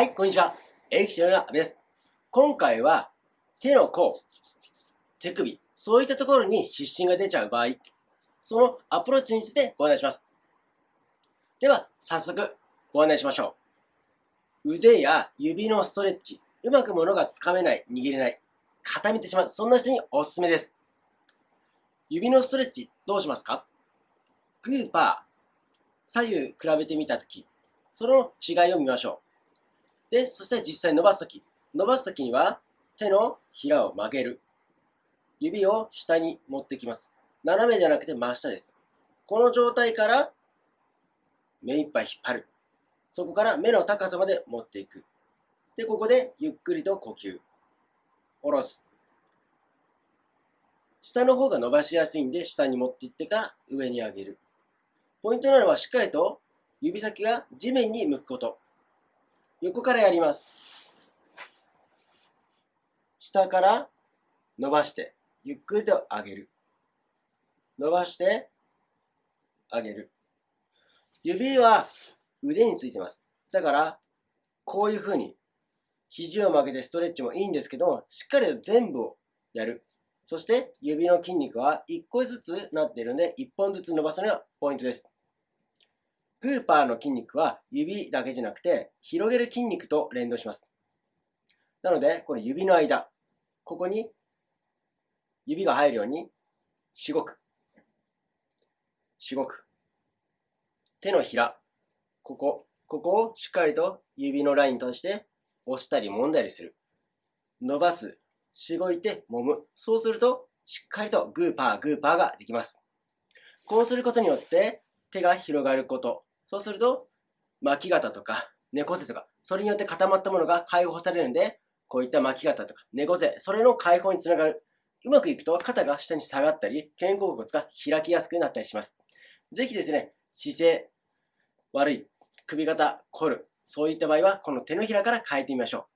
はい、こんにちは。エキシの阿部です。今回は、手の甲、手首、そういったところに湿疹が出ちゃう場合、そのアプローチについてご案内します。では、早速、ご案内しましょう。腕や指のストレッチ、うまく物がつかめない、握れない、固めてしまう、そんな人におすすめです。指のストレッチ、どうしますか？グーパー、左右比べてみたとき、その違いを見ましょう。で、そして実際伸ばすとき、伸ばすときには手のひらを曲げる。指を下に持ってきます。斜めじゃなくて真下です。この状態から目いっぱい引っ張る。そこから目の高さまで持っていく。で、ここでゆっくりと呼吸。下ろす。下の方が伸ばしやすいんで、下に持っていってから上に上げる。ポイントなのはしっかりと指先が地面に向くこと。横からやります。下から伸ばして、ゆっくりと上げる。伸ばして、上げる。指は腕についてます。だから、こういう風に、肘を曲げてストレッチもいいんですけども、しっかりと全部をやる。そして指の筋肉は1個ずつなっているので、1本ずつ伸ばすのがポイントです。グーパーの筋肉は指だけじゃなくて、広げる筋肉と連動します。なので、これ指の間、ここに指が入るように、しごく。しごく。手のひら、ここ、ここをしっかりと指のラインとして押したり揉んだりする。伸ばす。しごいて揉む。そうすると、しっかりとグーパー、グーパーができます。こうすることによって、手が広がること。そうすると、巻き肩とか猫背とか、それによって固まったものが解放されるんで、こういった巻き肩とか猫背、それの解放につながる。うまくいくと肩が下に下がったり、肩甲骨が開きやすくなったりします。ぜひですね、姿勢悪い、首肩凝る、そういった場合は、この手のひらから変えてみましょう。